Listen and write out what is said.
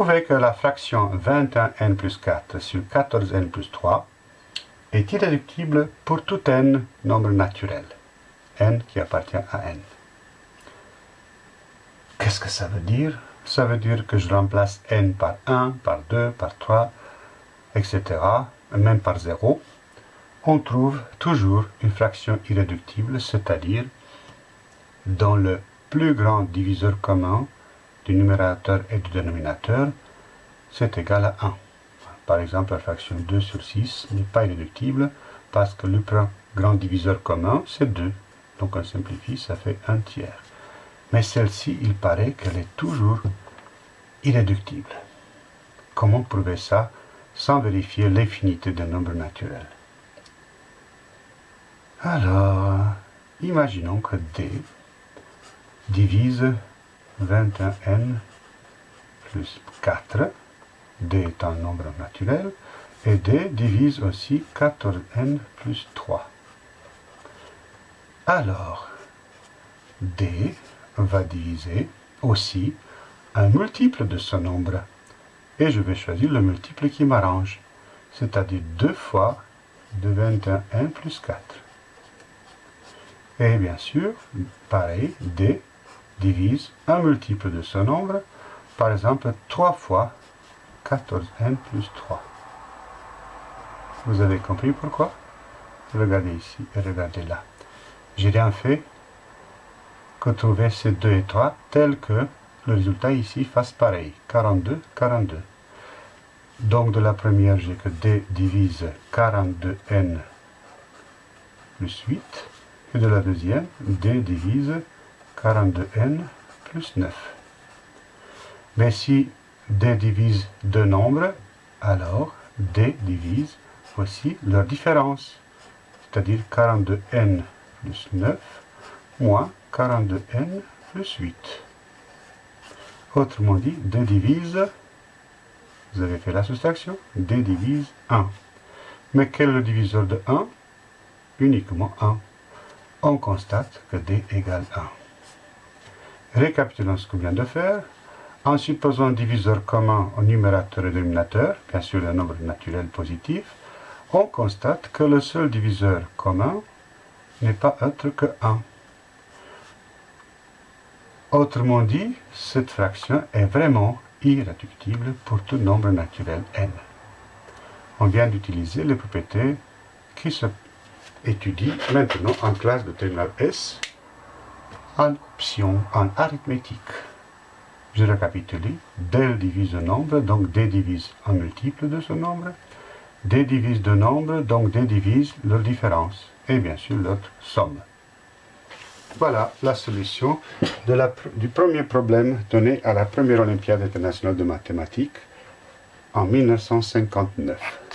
Prouvez que la fraction 21n plus 4 sur 14n plus 3 est irréductible pour tout n nombre naturel, n qui appartient à n. Qu'est-ce que ça veut dire? Ça veut dire que je remplace n par 1, par 2, par 3, etc., même par 0. On trouve toujours une fraction irréductible, c'est-à-dire dans le plus grand diviseur commun du numérateur et du dénominateur, c'est égal à 1. Par exemple, la fraction 2 sur 6 n'est pas irréductible parce que le grand diviseur commun, c'est 2. Donc on simplifie, ça fait 1 tiers. Mais celle-ci, il paraît qu'elle est toujours irréductible. Comment prouver ça sans vérifier l'infinité d'un nombre naturel Alors, imaginons que D divise 21n plus 4 d est un nombre naturel, et d divise aussi 14n plus 3. Alors, d va diviser aussi un multiple de ce nombre. Et je vais choisir le multiple qui m'arrange, c'est-à-dire 2 fois de 21n plus 4. Et bien sûr, pareil, d divise un multiple de ce nombre, par exemple 3 fois 14n plus 3. Vous avez compris pourquoi? Regardez ici et regardez là. J'ai rien fait que trouver ces 2 et 3 tel que le résultat ici fasse pareil. 42, 42. Donc de la première, j'ai que d divise 42n plus 8. Et de la deuxième, d divise 42n plus 9. Mais si d divise deux nombres, alors d divise aussi leur différence, c'est-à-dire 42n plus 9 moins 42n plus 8. Autrement dit, d divise, vous avez fait la soustraction, d divise 1. Mais quel est le diviseur de 1 Uniquement 1. On constate que d égale 1. Récapitulons ce qu'on vient de faire. En supposant un diviseur commun au numérateur et dénominateur, bien sûr le nombre naturel positif, on constate que le seul diviseur commun n'est pas autre que 1. Autrement dit, cette fraction est vraiment irréductible pour tout nombre naturel n. On vient d'utiliser les propriétés qui se étudient maintenant en classe de terminale S option en arithmétique. Je récapitule. D divise un nombre, donc D divise un multiple de ce nombre. D divise deux nombres, donc D divise leur différence. Et bien sûr, l'autre somme. Voilà la solution du premier problème donné à la première Olympiade internationale de mathématiques en 1959.